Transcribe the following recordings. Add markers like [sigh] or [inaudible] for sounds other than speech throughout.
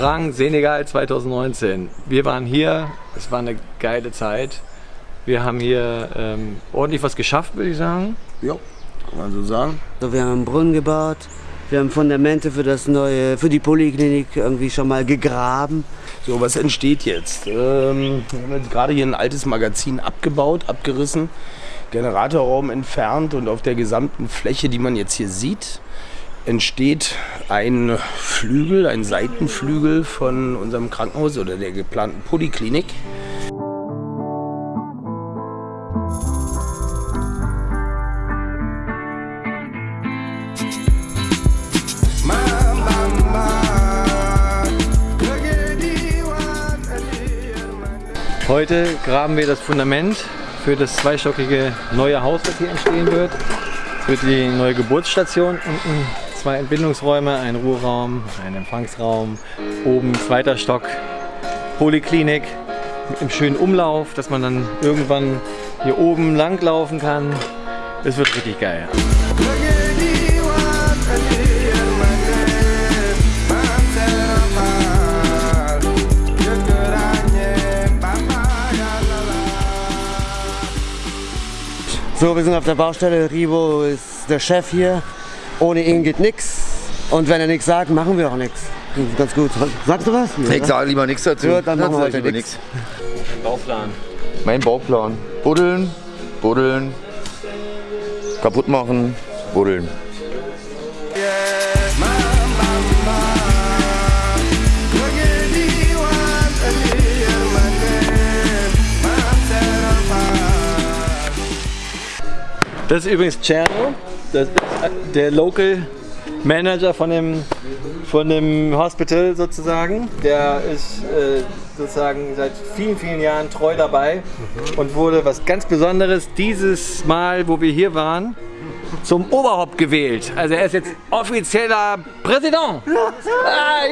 Orang, Senegal 2019. Wir waren hier, es war eine geile Zeit. Wir haben hier ähm, ordentlich was geschafft, würde ich sagen. Ja, kann man so sagen. Also wir haben einen Brunnen gebaut, wir haben Fundamente für das neue, für die Poliklinik irgendwie schon mal gegraben. So, was entsteht jetzt? Ähm, wir haben jetzt gerade hier ein altes Magazin abgebaut, abgerissen, Generatorraum entfernt und auf der gesamten Fläche, die man jetzt hier sieht, entsteht ein Flügel, ein Seitenflügel von unserem Krankenhaus oder der geplanten Poliklinik. Heute graben wir das Fundament für das zweistockige neue Haus, das hier entstehen wird. Für die neue Geburtsstation. Unten zwei Entbindungsräume, ein Ruheraum, ein Empfangsraum. Oben zweiter Stock Poliklinik mit einem schönen Umlauf, dass man dann irgendwann hier oben lang laufen kann. Es wird richtig geil. So, wir sind auf der Baustelle. Rivo ist der Chef hier. Ohne ihn geht nichts. Und wenn er nichts sagt, machen wir auch nichts. Ganz gut. Sagst du was? Ich sage lieber nichts dazu. Ja, dann machen wir heute nichts. Ein Bauplan. Mein Bauplan. Buddeln, buddeln, kaputt machen, buddeln. Das ist übrigens Cerno, das ist der Local Manager von dem, von dem Hospital sozusagen. Der ist äh, sozusagen seit vielen, vielen Jahren treu dabei und wurde was ganz Besonderes dieses Mal, wo wir hier waren, zum Oberhaupt gewählt. Also er ist jetzt offizieller Präsident. Ah,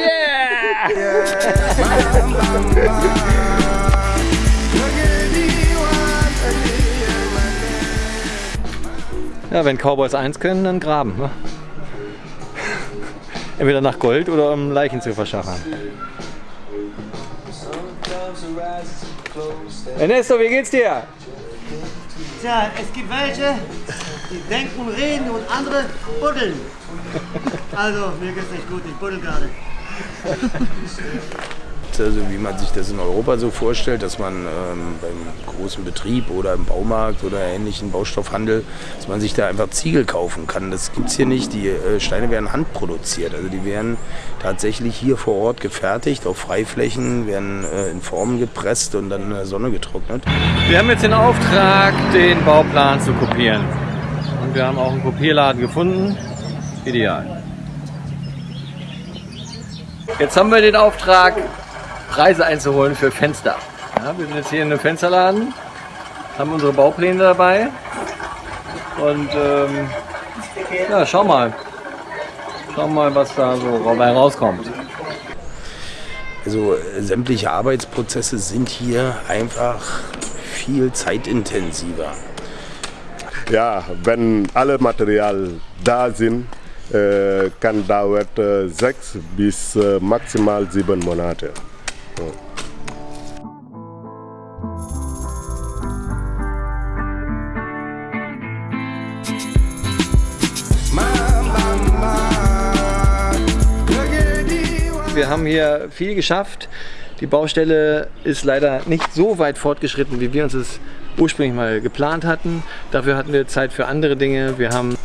yeah! Ja, wenn Cowboys eins können, dann graben. Ne? Entweder nach Gold oder um Leichen zu verschachern. Ernesto, wie geht's dir? Tja, es gibt welche, die denken und reden und andere buddeln. [laughs] Also, mir geht's nicht gut, ich buddel gerade. [laughs] Also wie man sich das in Europa so vorstellt, dass man ähm, beim großen Betrieb oder im Baumarkt oder ähnlichen Baustoffhandel, dass man sich da einfach Ziegel kaufen kann. Das gibt es hier nicht. Die äh, Steine werden handproduziert. Also die werden tatsächlich hier vor Ort gefertigt, auf Freiflächen, werden äh, in Formen gepresst und dann in der Sonne getrocknet. Wir haben jetzt den Auftrag, den Bauplan zu kopieren. Und wir haben auch einen Kopierladen gefunden. Ideal. Jetzt haben wir den Auftrag, Preise einzuholen für Fenster. Ja, wir sind jetzt hier in einem Fensterladen, haben unsere Baupläne dabei und ähm, ja, schau mal. Schau mal, was da so dabei rauskommt. Also sämtliche Arbeitsprozesse sind hier einfach viel zeitintensiver. Ja, wenn alle Material da sind, äh, kann dauert äh, sechs bis äh, maximal sieben Monate. Wir haben hier viel geschafft. Die Baustelle ist leider nicht so weit fortgeschritten, wie wir uns es ursprünglich mal geplant hatten. Dafür hatten wir Zeit für andere Dinge. Wir haben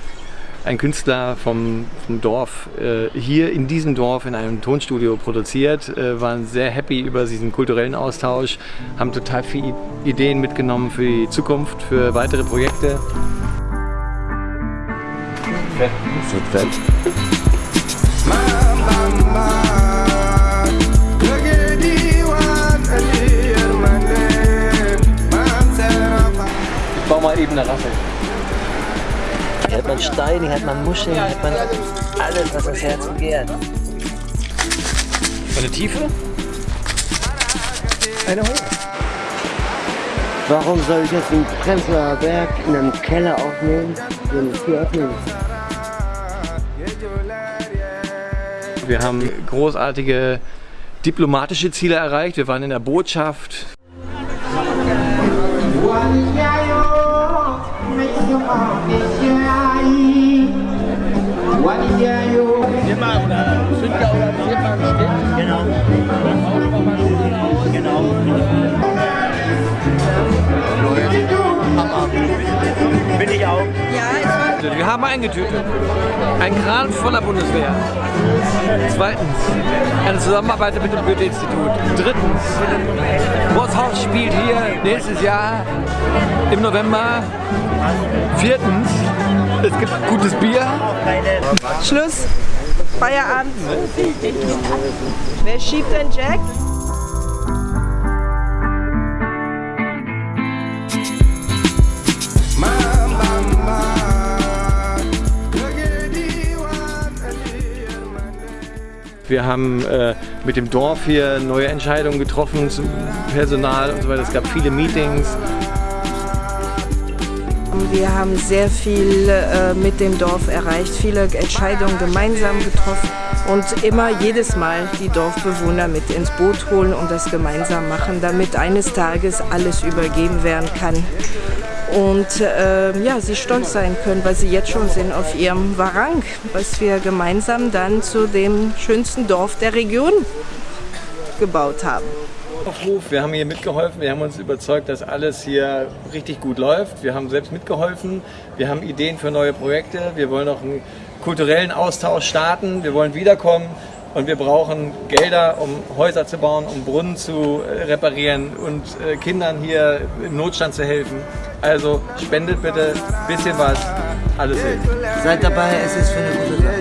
einen Künstler vom, vom Dorf äh, hier in diesem Dorf in einem Tonstudio produziert, äh, waren sehr happy über diesen kulturellen Austausch, haben total viele Ideen mitgenommen für die Zukunft, für weitere Projekte. Fett. Ich baue mal eben eine Rassel. Hier hat man Steine, hier hat man Muscheln, hier hat man alles, was das Herz begehrt. Eine Tiefe? Eine hoch. Warum soll ich jetzt einen Prenzlauer Berg in einem Keller aufnehmen, wenn ich hier öffnen? Wir haben großartige diplomatische Ziele erreicht. Wir waren in der Botschaft. Wir haben eingetütet. Ein Kran voller Bundeswehr. Zweitens, eine Zusammenarbeit mit dem Goethe-Institut. Drittens, Bosshaus spielt hier nächstes Jahr im November. Viertens, es gibt gutes Bier. Schluss. Feierabend. Wer schiebt den Jack? Wir haben äh, mit dem Dorf hier neue Entscheidungen getroffen zum Personal und so weiter. Es gab viele Meetings. Wir haben sehr viel äh, mit dem Dorf erreicht, viele Entscheidungen gemeinsam getroffen und immer jedes Mal die Dorfbewohner mit ins Boot holen und das gemeinsam machen, damit eines Tages alles übergeben werden kann und äh, ja, sie stolz sein können, weil sie jetzt schon sind auf ihrem Warang, was wir gemeinsam dann zu dem schönsten Dorf der Region gebaut haben. Aufruf. Wir haben hier mitgeholfen, wir haben uns überzeugt, dass alles hier richtig gut läuft. Wir haben selbst mitgeholfen, wir haben Ideen für neue Projekte, wir wollen noch einen kulturellen Austausch starten, wir wollen wiederkommen und wir brauchen Gelder, um Häuser zu bauen, um Brunnen zu äh, reparieren und äh, Kindern hier im Notstand zu helfen. Also spendet bitte ein bisschen was, alles hilft. Seid dabei, es ist für eine gute Sache.